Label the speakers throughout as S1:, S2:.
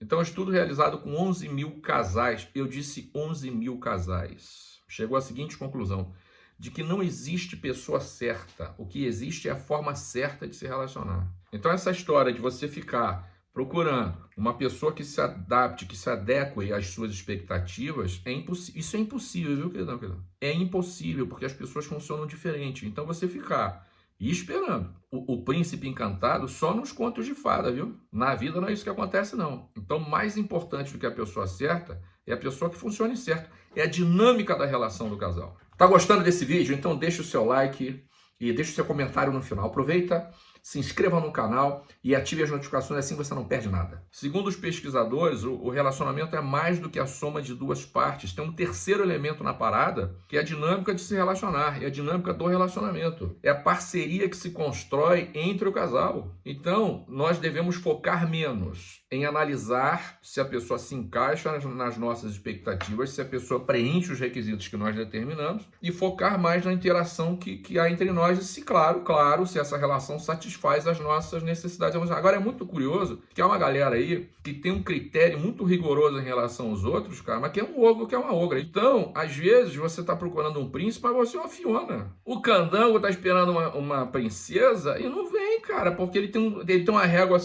S1: Então, estudo realizado com 11 mil casais, eu disse 11 mil casais, chegou à seguinte conclusão, de que não existe pessoa certa, o que existe é a forma certa de se relacionar. Então, essa história de você ficar procurando uma pessoa que se adapte, que se adeque às suas expectativas, é isso é impossível, viu? É impossível, porque as pessoas funcionam diferente. Então, você ficar e esperando. O, o, príncipe encantado só nos contos de fada, viu? Na vida não é isso que acontece, não. Então, mais importante do que a pessoa certa é a pessoa que funcione certo. É a dinâmica da relação do casal. Tá gostando desse vídeo? Então deixa o seu like e deixa o seu comentário no final. Aproveita se inscreva no canal e ative as notificações, assim você não perde nada. Segundo os pesquisadores, o relacionamento é mais do que a soma de duas partes. Tem um terceiro elemento na parada, que é a dinâmica de se relacionar, é a dinâmica do relacionamento. É a parceria que se constrói entre o casal. Então, nós devemos focar menos em analisar se a pessoa se encaixa nas nossas expectativas, se a pessoa preenche os requisitos que nós determinamos e focar mais na interação que, que há entre nós se, claro, claro, se essa relação satisfaz satisfaz as nossas necessidades emocionais. Agora é muito curioso que há uma galera aí que tem um critério muito rigoroso em relação aos outros, cara, mas que é um ogro, que é uma ogra. Então, às vezes, você está procurando um príncipe, mas você é uma fiona. O candango está esperando uma, uma princesa e não vem, cara, porque ele tem, um, ele tem uma régua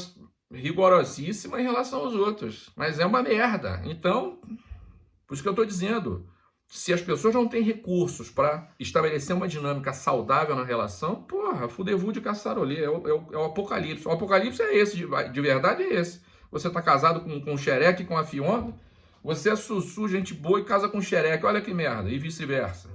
S1: rigorosíssima em relação aos outros. Mas é uma merda. Então, por isso que eu estou dizendo, se as pessoas não têm recursos para estabelecer uma dinâmica saudável na relação, porra, fudevu de caçarolê, é o, é, é o apocalipse. O apocalipse é esse, de, de verdade é esse. Você está casado com, com o xereque com a Fiona, você é sussu, gente boa e casa com o xereque, olha que merda, e vice-versa.